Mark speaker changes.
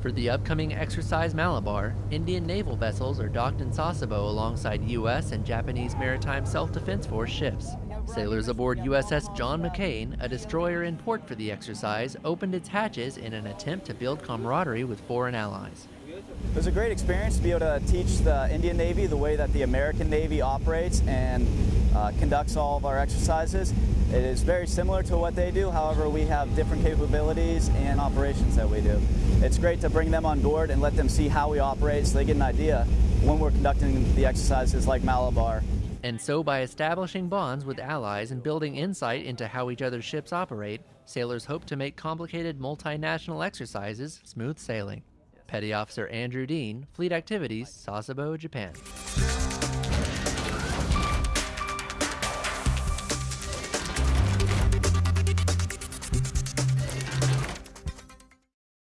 Speaker 1: For the upcoming exercise Malabar, Indian naval vessels are docked in Sasebo alongside U.S. and Japanese Maritime Self-Defense Force ships. Sailors aboard USS John McCain, a destroyer in port for the exercise, opened its hatches in an attempt to build camaraderie with foreign allies.
Speaker 2: It was a great experience to be able to teach the Indian Navy the way that the American Navy operates and uh, conducts all of our exercises. It is very similar to what they do, however we have different capabilities and operations that we do. It's great to bring them on board and let them see how we operate so they get an idea when we're conducting the exercises like Malabar.
Speaker 1: And so by establishing bonds with allies and building insight into how each other's ships operate, sailors hope to make complicated multinational exercises smooth sailing. Petty Officer Andrew Dean, Fleet Activities, Sasebo, Japan.